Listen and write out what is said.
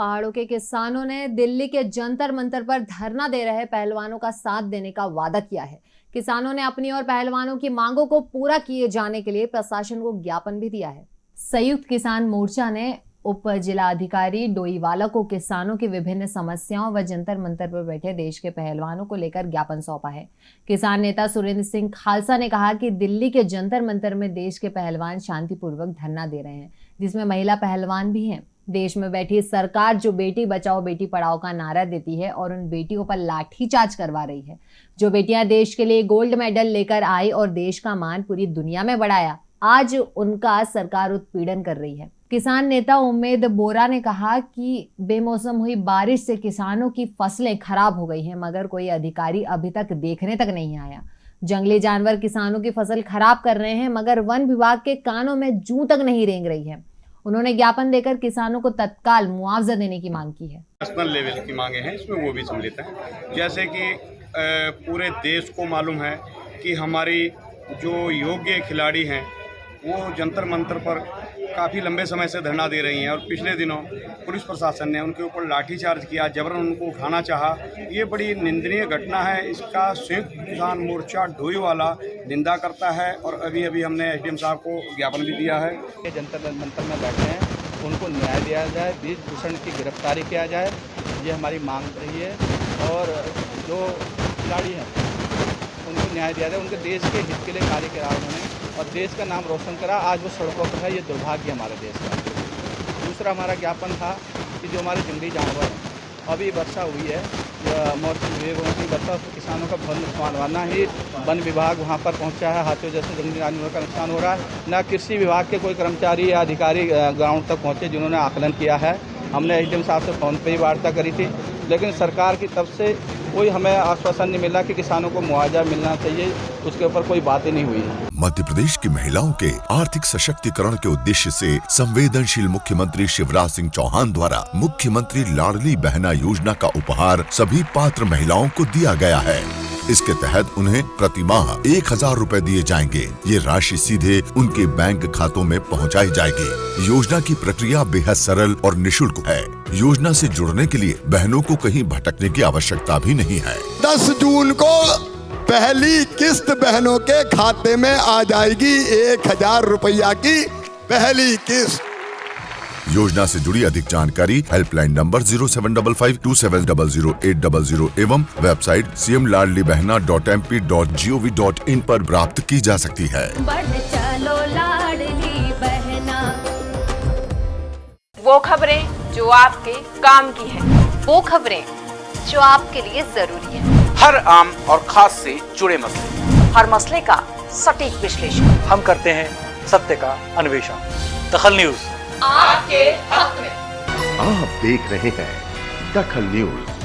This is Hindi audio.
पहाड़ों के किसानों ने दिल्ली के जंतर मंतर पर धरना दे रहे पहलवानों का साथ देने का वादा किया है। किसानों ने अपनी और पहलवानों की मांगों को पूरा किए जाने के लिए प्रशासन को ज्ञापन भी दिया है। संयुक्त किसान मोर्चा ने उप जिला अधिकारी डोईवाला को किसानों की विभिन्न समस्याओं व जंतर मंतर पर बैठे देश के पहलवानों को लेकर ज्ञापन सौंपा है। किसान नेता सुरेंद्र सिंह खालसा ने कहा कि दिल्ली के जंतर मंतर में देश के पहलवान शांतिपूर्वक धरना दे रहे हैं, जिसमें महिला पहलवान भी हैं। देश में बैठी सरकार जो बेटी बचाओ, बेटी पढ़ाओ का नारा देती है और उन बेटियों पर लाठीचार्ज करवा रही है। जो बेटियाँ देश के लिए गोल्ड मेडल लेकर आई और देश का मान पूरी दुनिया में बढ़ाया, आज उनका सरकार उत्पीड़न कर रही है। किसान नेता उम्मेद बोरा ने कहा कि बेमौसम हुई बारिश से किसानों की फ़सलें खराब हो गई हैं, मगर कोई अधिकारी अभी तक देखने तक नहीं आया। जंगली जानवर किसानों की फ़सल खराब कर रहे हैं, मगर वन विभाग के कानों में जू तक नहीं रेंग रही है। उन्होंने ज्ञापन देकर किसानों को तत्काल मुआवजा देने की मांग की है। नेशनल लेवल की मांगे हैं, इसमें वो भी सम्मिलित हैं। जैसे कि पूरे देश को मालूम है कि हमारी जो योग्य खिलाड़ी हैं, वो जंतर मंतर पर काफ़ी लंबे समय से धरना दे रही हैं और पिछले दिनों पुलिस प्रशासन ने उनके ऊपर लाठीचार्ज किया, जबरन उनको उठाना चाहा। ये बड़ी निंदनीय घटना है। इसका संयुक्त किसान मोर्चा ढोई वाला निंदा करता है और अभी अभी हमने एसडीएम साहब को ज्ञापन भी दिया है। जंतर मंतर में बैठे हैं, उनको न्याय दिया जाए, बीज भूषण की गिरफ्तारी किया जाए, ये हमारी मांग रही है। और जो खिलाड़ी हैं, उनको न्याय दिया जाए, उनके देश के हित के लिए कार्य करा उन्होंने और देश का नाम रोशन करा। आज वो सड़कों पर है, ये दुर्भाग्य हमारे देश का। दूसरा हमारा ज्ञापन था कि जो हमारे जंगली जानवर हैं, अभी वर्षा हुई है की से किसानों का बहुत नुकसान हुआ ना ही वन विभाग वहाँ पर पहुँचा है। हाथियों जैसे जंगली जानवरों का नुकसान हो रहा है। ना कृषि विभाग के कोई कर्मचारी या अधिकारी ग्राउंड तक पहुँचे जिन्होंने आकलन किया है। हमने एच साहब से फ़ोन पर ही वार्ता करी थी। लेकिन सरकार की तरफ़ से कोई हमें आश्वासन नहीं मिला कि किसानों को मुआवजा मिलना चाहिए, उसके ऊपर कोई बात नहीं हुई। मध्य प्रदेश की महिलाओं के आर्थिक सशक्तिकरण के उद्देश्य से संवेदनशील मुख्यमंत्री शिवराज सिंह चौहान द्वारा मुख्यमंत्री लाडली बहना योजना का उपहार सभी पात्र महिलाओं को दिया गया है। इसके तहत उन्हें प्रति माह एक हज़ार रूपए दिए जाएँगे। ये राशि सीधे उनके बैंक खातों में पहुंचाई जाएगी। योजना की प्रक्रिया बेहद सरल और निशुल्क है। योजना से जुड़ने के लिए बहनों को कहीं भटकने की आवश्यकता भी नहीं है। दस जून को पहली किस्त बहनों के खाते में आ जाएगी। एक हज़ार रुपया की पहली किस्त। योजना से जुड़ी अधिक जानकारी helpline number zero seven double five two seven double zero eight double zero एवं website C M Ladli Behna dot M P dot G O V dot in आरोप प्राप्त की जा सकती है। चलो लाडली बहना। वो खबरें जो आपके काम की है। वो खबरें जो आपके लिए ज़रूरी है। हर आम और खास से जुड़े मसले। हर मसले का सटीक विश्लेषण। हम करते हैं सत्य का अन्वेषण। दखल न्यूज़। आपके हक में। आप देख रहे हैं दखल न्यूज़।